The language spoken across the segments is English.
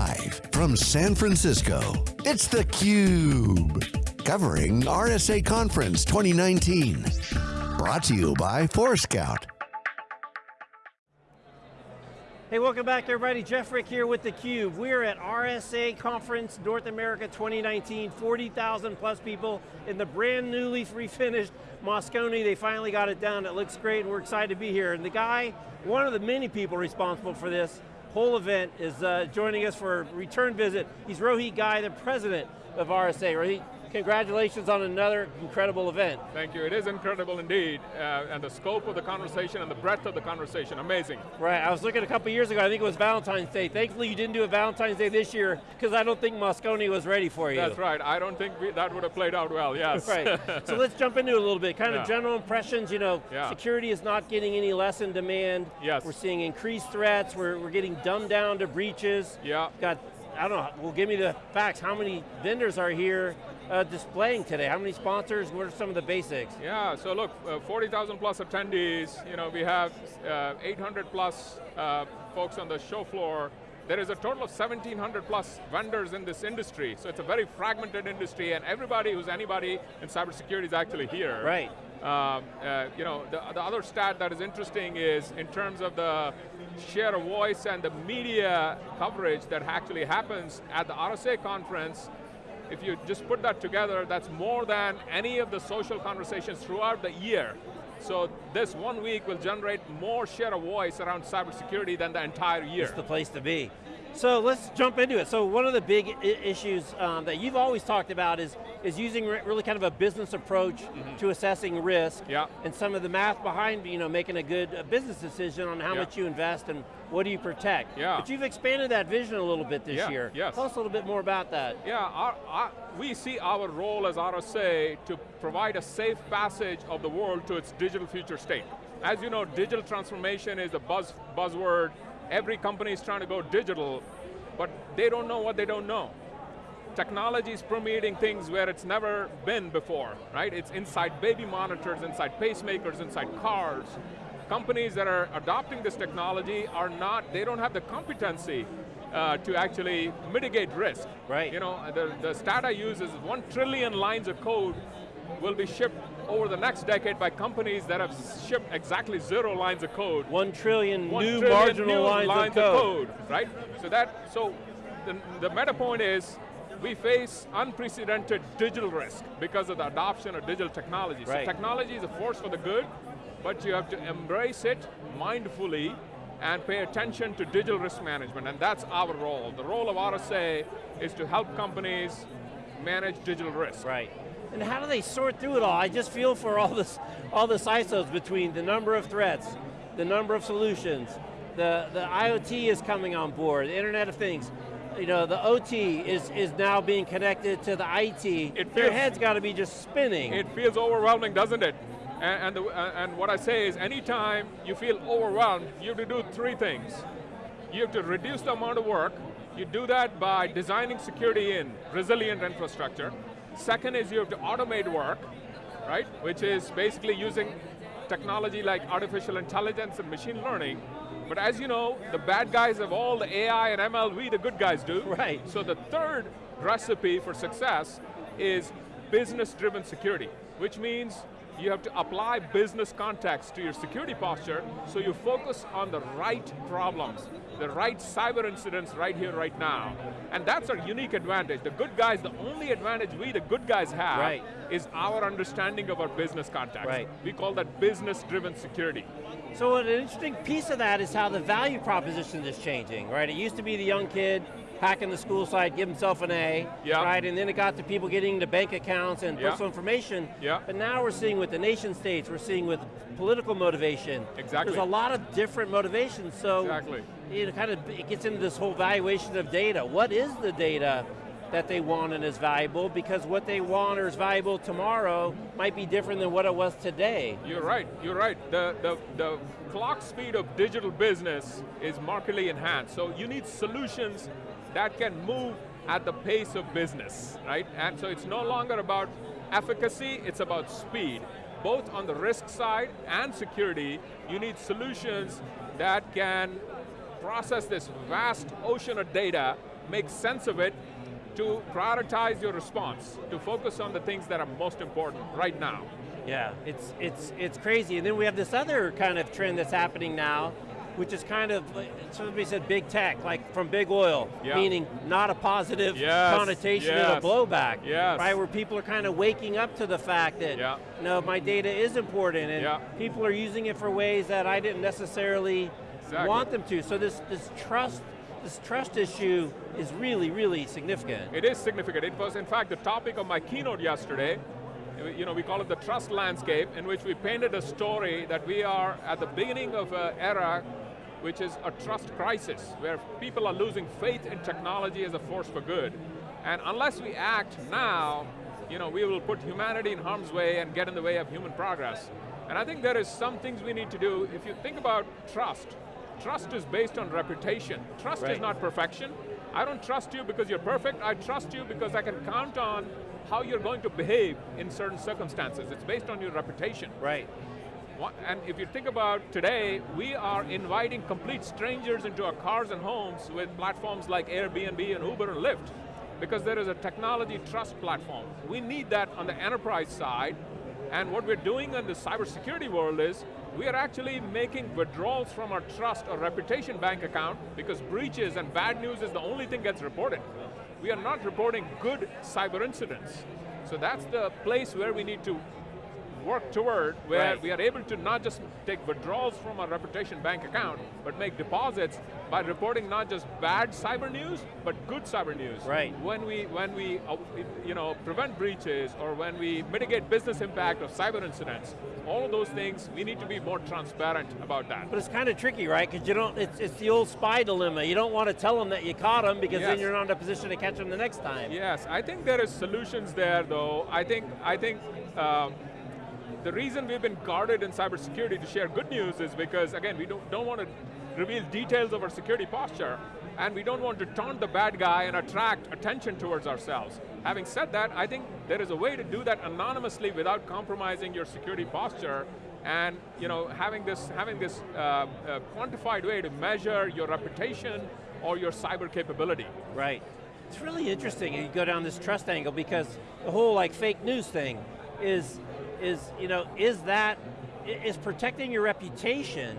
Live from San Francisco, it's theCUBE. Covering RSA Conference 2019. Brought to you by Forescout. Hey, welcome back everybody. Jeff Frick here with theCUBE. We're at RSA Conference North America 2019, 40,000 plus people in the brand newly refinished Moscone. They finally got it down, It looks great and we're excited to be here. And the guy, one of the many people responsible for this whole event is uh, joining us for a return visit. He's Rohit Ghai, the president of RSA. Rohit, congratulations on another incredible event. Thank you, it is incredible indeed, uh, and the scope of the conversation and the breadth of the conversation, amazing. Right, I was looking a couple years ago, I think it was Valentine's Day. Thankfully you didn't do a Valentine's Day this year, because I don't think Moscone was ready for you. That's right, I don't think we, that would have played out well, yes. right, so let's jump into it a little bit. Kind of yeah. general impressions, you know, yeah. security is not getting any less in demand. Yes. We're seeing increased threats, we're, we're getting dumbed down to breaches. Yeah. Got, I don't know, well give me the facts, how many vendors are here uh, displaying today? How many sponsors? What are some of the basics? Yeah, so look, uh, 40,000 plus attendees. You know, we have uh, 800 plus uh, folks on the show floor. There is a total of 1,700 plus vendors in this industry, so it's a very fragmented industry, and everybody who's anybody in cybersecurity is actually here. Right. Um, uh, you know, the, the other stat that is interesting is in terms of the share of voice and the media coverage that actually happens at the RSA conference, if you just put that together, that's more than any of the social conversations throughout the year. So this one week will generate more share of voice around cybersecurity than the entire year. It's the place to be. So let's jump into it. So one of the big issues um, that you've always talked about is, is using really kind of a business approach mm -hmm. to assessing risk yeah. and some of the math behind you know, making a good business decision on how yeah. much you invest and what do you protect. Yeah. But you've expanded that vision a little bit this yeah. year. Yes. Tell us a little bit more about that. Yeah, our, our, we see our role as RSA to provide a safe passage of the world to its digital future state. As you know, digital transformation is a buzz, buzzword Every company is trying to go digital, but they don't know what they don't know. Technology is permeating things where it's never been before, right? It's inside baby monitors, inside pacemakers, inside cars. Companies that are adopting this technology are not, they don't have the competency uh, to actually mitigate risk. Right. You know, the, the stat I use is one trillion lines of code will be shipped over the next decade by companies that have shipped exactly zero lines of code. One trillion One new trillion marginal new lines, lines of, code. of, code. Right? So that, so the, the meta point is, we face unprecedented digital risk because of the adoption of digital technology. Right. So technology is a force for the good, but you have to embrace it mindfully and pay attention to digital risk management, and that's our role. The role of RSA is to help companies manage digital risk. Right. And how do they sort through it all? I just feel for all this, all the ISOs between the number of threats, the number of solutions, the, the IoT is coming on board, the Internet of Things. You know, the OT is, is now being connected to the IT. It feels, Their head's got to be just spinning. It feels overwhelming, doesn't it? And, and, the, and what I say is, anytime you feel overwhelmed, you have to do three things. You have to reduce the amount of work. You do that by designing security in resilient infrastructure. Second is you have to automate work, right? Which is basically using technology like artificial intelligence and machine learning. But as you know, the bad guys have all the AI and ML, we the good guys do. Right. So the third recipe for success is business-driven security, which means you have to apply business context to your security posture so you focus on the right problems, the right cyber incidents right here, right now. And that's our unique advantage. The good guys, the only advantage we, the good guys have, right. is our understanding of our business context. Right. We call that business-driven security. So an interesting piece of that is how the value proposition is changing, right? It used to be the young kid hacking the school site, give himself an A, yeah. right? And then it got to people getting into bank accounts and yeah. personal information. Yeah. But now we're seeing with the nation states, we're seeing with political motivation. Exactly. There's a lot of different motivations, so exactly. it kind of it gets into this whole valuation of data. What is the data that they want and is valuable because what they want or is valuable tomorrow might be different than what it was today. You're right, you're right. The, the, the clock speed of digital business is markedly enhanced, so you need solutions that can move at the pace of business, right? And so it's no longer about efficacy, it's about speed. Both on the risk side and security, you need solutions that can process this vast ocean of data make sense of it, to prioritize your response, to focus on the things that are most important right now. Yeah, it's, it's, it's crazy. And then we have this other kind of trend that's happening now, which is kind of, somebody said big tech, like from big oil, yeah. meaning not a positive yes, connotation yes, and a blowback. Yes. Right, where people are kind of waking up to the fact that, yeah. no, my data is important, and yeah. people are using it for ways that I didn't necessarily exactly. want them to. So this, this trust this trust issue is really, really significant. It is significant. It was, in fact, the topic of my keynote yesterday. You know, we call it the trust landscape, in which we painted a story that we are at the beginning of an era which is a trust crisis, where people are losing faith in technology as a force for good. And unless we act now, you know, we will put humanity in harm's way and get in the way of human progress. And I think there is some things we need to do. If you think about trust, trust is based on reputation. Trust right. is not perfection. I don't trust you because you're perfect, I trust you because I can count on how you're going to behave in certain circumstances. It's based on your reputation. Right and if you think about today, we are inviting complete strangers into our cars and homes with platforms like Airbnb and Uber and Lyft, because there is a technology trust platform. We need that on the enterprise side, and what we're doing in the cybersecurity world is, we are actually making withdrawals from our trust or reputation bank account because breaches and bad news is the only thing gets reported. We are not reporting good cyber incidents. So that's the place where we need to work toward where right. we are able to not just take withdrawals from our reputation bank account, but make deposits by reporting not just bad cyber news, but good cyber news. Right. When we, when we uh, you know, prevent breaches or when we mitigate business impact of cyber incidents, all of those things, we need to be more transparent about that. But it's kind of tricky, right? Because you don't, it's, it's the old spy dilemma. You don't want to tell them that you caught them because yes. then you're not in a position to catch them the next time. Yes, I think there is solutions there though. I think, I think um, the reason we've been guarded in cybersecurity to share good news is because, again, we don't, don't want to reveal details of our security posture, and we don't want to taunt the bad guy and attract attention towards ourselves. Having said that, I think there is a way to do that anonymously without compromising your security posture, and you know, having this, having this uh, uh, quantified way to measure your reputation or your cyber capability. Right. It's really interesting you go down this trust angle because the whole like fake news thing is is, you know, is that, is protecting your reputation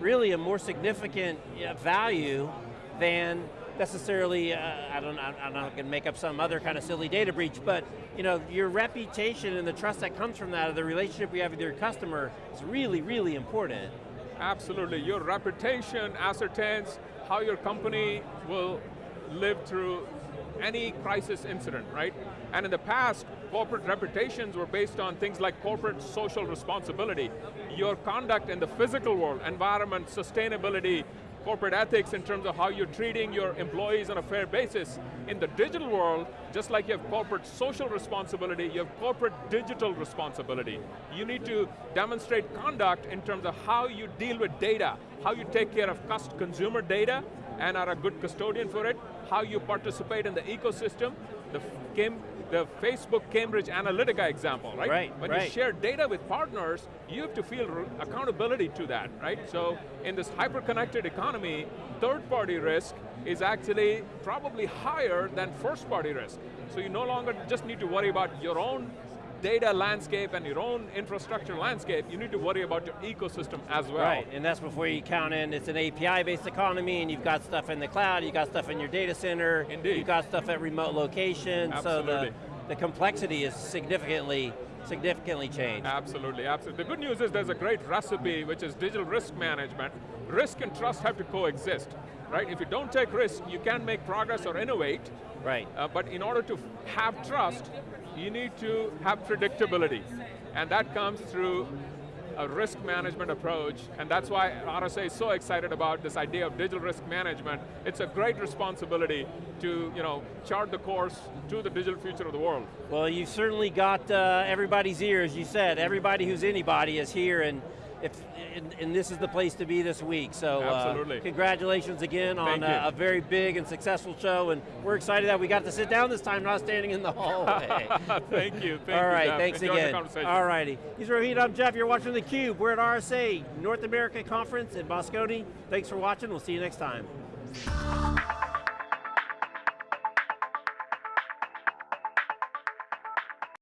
really a more significant value than necessarily, uh, I don't know, I'm not going to make up some other kind of silly data breach, but you know, your reputation and the trust that comes from that, or the relationship you have with your customer is really, really important. Absolutely, your reputation ascertains how your company will live through any crisis incident, right? And in the past, corporate reputations were based on things like corporate social responsibility, your conduct in the physical world, environment, sustainability, corporate ethics in terms of how you're treating your employees on a fair basis. In the digital world, just like you have corporate social responsibility, you have corporate digital responsibility. You need to demonstrate conduct in terms of how you deal with data, how you take care of consumer data and are a good custodian for it, how you participate in the ecosystem, the the Facebook Cambridge Analytica example, right? Right, When right. you share data with partners, you have to feel accountability to that, right? So in this hyper-connected economy, third-party risk is actually probably higher than first-party risk. So you no longer just need to worry about your own data landscape and your own infrastructure landscape, you need to worry about your ecosystem as well. Right, and that's before you count in, it's an API-based economy, and you've got stuff in the cloud, you've got stuff in your data center, Indeed. you've got stuff at remote locations, Absolutely. so the, the complexity is significantly significantly changed. Absolutely, absolutely. The good news is there's a great recipe, which is digital risk management. Risk and trust have to coexist, right? If you don't take risk, you can't make progress or innovate. Right. Uh, but in order to have trust, you need to have predictability. And that comes through a risk management approach, and that's why RSA is so excited about this idea of digital risk management. It's a great responsibility to you know, chart the course to the digital future of the world. Well, you've certainly got uh, everybody's ears, you said. Everybody who's anybody is here, and if, and, and, this is the place to be this week. So uh, congratulations again on a, a, very big and successful show, and we're excited that we got to sit down this time, not standing in the hallway. thank you, thank All right, you, thanks Enjoy again. All righty. He's Rohit, I'm Jeff, you're watching theCUBE. We're at RSA North America Conference in Moscone. Thanks for watching, we'll see you next time.